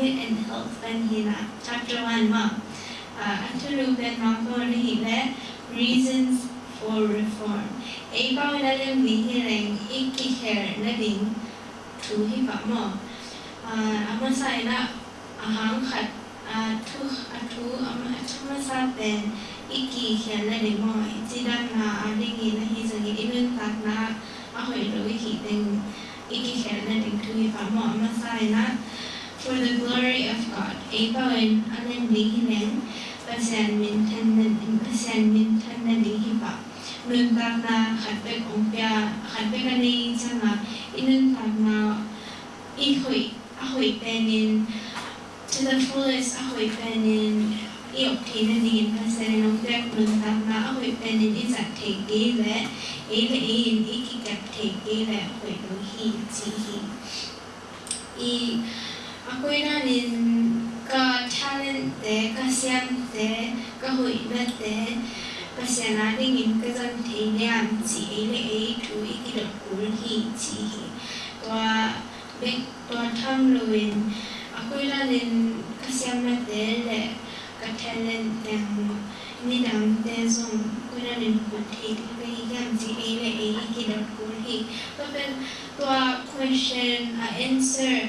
Diet and Health เปนฮีรักชักจวันมาอันตรูเป็นน้องก็นีและ Reasons for Reform เอ้ก็ได้เรื่อนี้ที่แรงอีกที่แครนและดิ้งถูให้ฟะงมออามาใส่ละอาหารขัดอาทุกอาทุอามาชมาซาเป็นอีกที่แครนและดิ้งมมองจีดันนะอาดี้ยินแะฮีสังยินอีเรื่องตัดนะอาหอยรู้วิธีเป็นอีกที่แครนและดิ้งถูให้ฟังมอมาใส่นะ for the glory of God, a poem ang nandihilen, pasan min tanan pasan min tanan hipa. Nung tag na katpek umpya, katpek ka na yung sanga, inun tag na ihoy, ahoy penin, to the fullest ahoy penin, i-obtain na din pasan ng pek nung tag na ahoy penin isat take gile, ele ein ikikap take gile ahoy dohi, sihi. I, 아쿠이나닌가차는때가시안때가호이나때가시아나링인그전대량지에이두이기록을히지또아백또아탐로인아쿠이나닌가시안나때레가텔렌땡니당때송아쿠이나는본테이대량지에이에이기록을히그러면또아 question a answer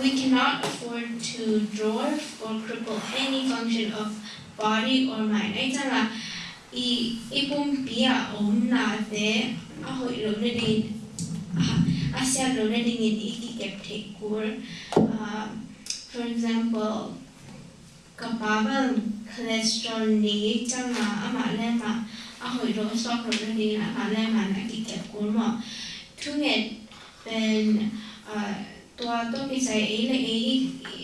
We cannot afford to dwarf or cripple any function of body or mind. Ấy rằng là i ipum pia om na te a hoi lo in uh, For example, kapabal cholesterol ni chang na ama le ma a hoi lo sok lo ne ding ma ทุกเรียเป็นตัวตัวที่ใช้เอเล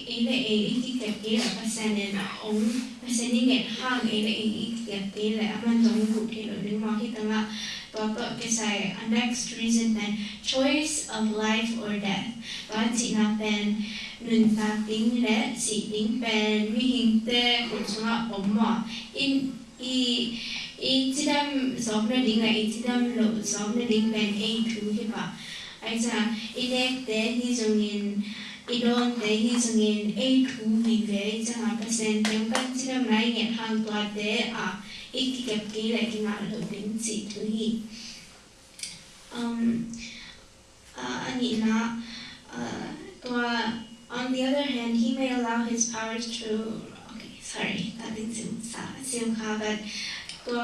เอเลเอเที่เก็บกินภาษาเนี่ยองภาษาเนี่ยเห็นเอเลเอเอที่เก็บกินเลยอ่ะมันต้องถูกที่เราดูมาที่ตัวตัวต้นที่ใช้ next reason เป็น choice of life or death ตัวที่นั่นเป็นหนึ่งตัดิ้งและสิ่งิงเป็นวิหิงเตะคุณสมบัติผมว่าอินอี 1gram softening like 1gram softening when aim to hipa. Aja inek te hi zongin idon te hi a tu mi ve jang percent tem kan chiram nai nge hang tua te a ik kep ki la ki na lo ding chi tu hi. Um uh, Anila uh, tua on the other hand, he may allow his powers to okay, sorry, that didn't seem seem but ตัว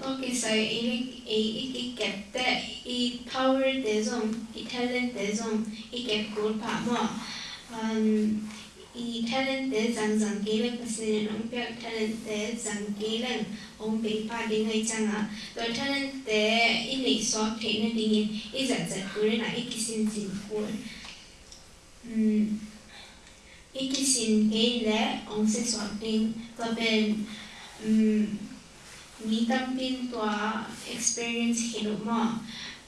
ต้องใส่อีกอีกอีกเก็บแต่อีพาวเวอร์เดซองอีเทเลนเดซองอีเก็บกลุ่มพามาอันอีเทเลนเดซังซังกีเลงภาษาเนรองเปียกเทเลนเดซังกีเลงองเปียกพาดิงไอจังอ่ะตัวเทเลนเดอินิสอฟเทนดิ้งอีจัดจัดกูเรน่าอีกิสินงสิ่งกูอืมีกิสินงกีเลองเซสอฟเทนก็เป็นอืมมีตั้งเป็นตัว experience เห็นมา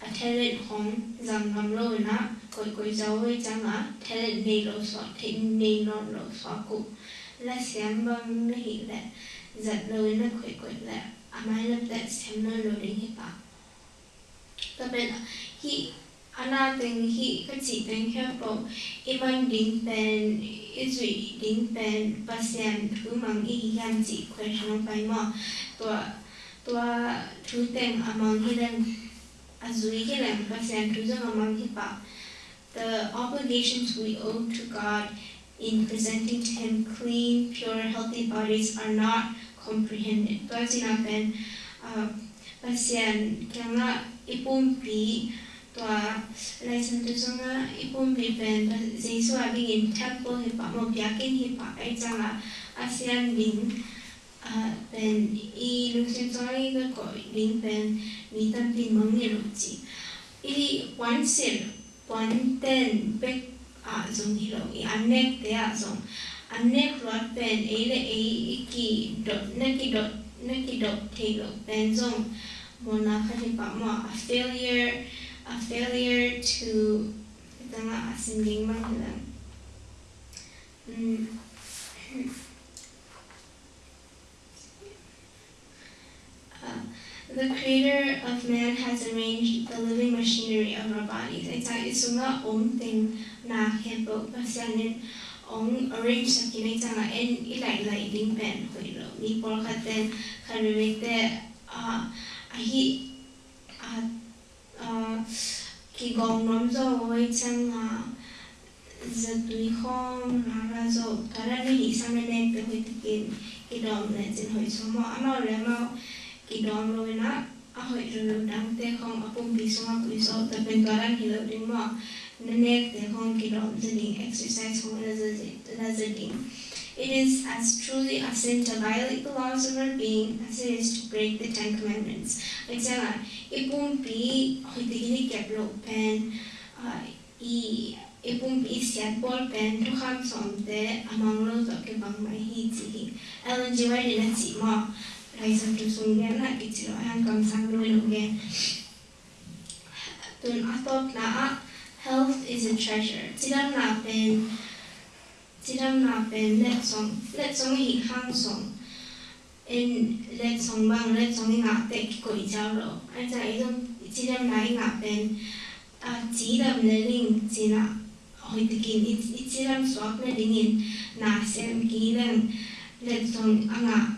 อัเทเลของจังกำโลนะกอยกอยจะาไว้จังอะเทเลในรสอเทนในนอนโลสอกุและเสียงบางนี่แหละจัดเลยนะกอยกอยแหละอามาเล่นแต่เสียงนอนโลดิงให้ปะก็เป็นฮีอันนั้นเป็นฮีก็จีเป็นแค่ปกอีบางดิ้งเป็นอีจุยดิ้งเป็นภาษาอังกฤษมันอีกยันจีเคยชงไปหมอตัว Tua Truteng among hidden Azuikin and Pasantuzum among Hippa, the obligations we owe to God in presenting to Him clean, pure, healthy bodies are not comprehended. Tuwa sinapen, uh, pasyan, kaya nga ipumpi, tua license tu sunga ipum lipen pa ziswa bingin temple hipa mo biakin hipa ay zanga asian bing 啊，变伊流水中的个灵魂，变得变猛个样子。伊管写，管弹，不啊，总个东西，安尼个，对啊，总安尼个，可能变伊嘞，伊伊几段，哪几段，哪几段，听个变总，莫那看什么啊，a failure，a failure to，滴个啊，什么英文个，嗯。the creator of man has arranged the living machinery of our bodies. it's not om ting na hebo pasanin om arrange sakin itanga en ilai lai din pen hoiro. Ni por katen karumite ahi ki karani Kidom Rowena ahoy rừng đang tê không ở cùng bị xong quý số tập bên tòa mỏ nên nét tê không kỳ động dự exercise không là dự định It is as truly a sin to violate the laws of our being as it is to break the Ten Commandments. Example, ipung pi hoitigini kep lo pen i ipung pi siat bol pen tu kham som te amang lo to ke bang mai hi chi. Ellen G. White in a rồi sang lainsäädäntösuunnitelma Kitsilöajan kansanluonnolle. Tun là health is a treasure. là Tidan napen tidan napen let song let song hi hang song. In let song bang let song hi ngạc tệ kiko i chào ro. Ai chả ý dâm tidan là hi ngạc pen. À chỉ đầm lê linh chỉ na hồi tự kiên ít ít tidan swap lê linh na xem kỹ lên let song ang ngạc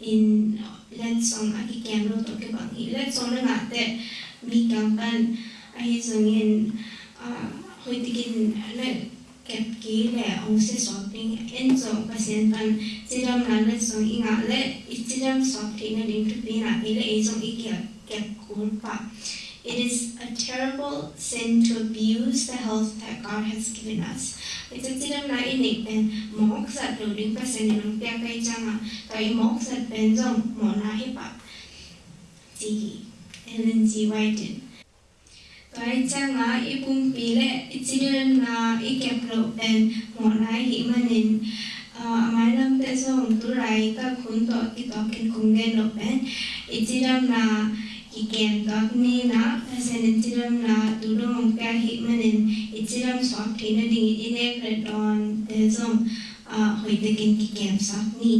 in letzong aki camera to ke bang i na ngate mi kampan ai zongin hoitikin le kẹp ký lẻ ông sẽ xóa bình em dòng và sen phần chỉ đâm là lên dòng ý ngã lệ ít chỉ đâm xóa bình là kẹp cuốn phạm It chi đam xoa binh le kep its a terrible sin to abuse the health that God has given us. เจ้าที่นัองนั่งกเป็นมอกสัตว์หรือดิ้งเป็นนิ่งเปียไปจังอ่ะก็ยิ่งมอกสัตว์เป็นจังหมอนาฮิปับจีกิเอลนจีไวท์เดนก็ไอจังอ่ะอีปุ่มปีเล่เจ้าที่นันั่อีก็บโลกเป็นหมอนาฮิมันินอ่าหมายลำเต้นส่งตัวไรก็คุ้นต่อที่ต่อเป็นคุณเงินโลกเป็นอีจีรำนาิกินดอกนี้นะเพราะฉนั้นจิรัมนะตูดูมองแก่หิมันเองอิจิรัมสอบทีนั่นดิ่งอินเนกเรตอนเดซมอ่าหอยตะกินกิเกมสักนี้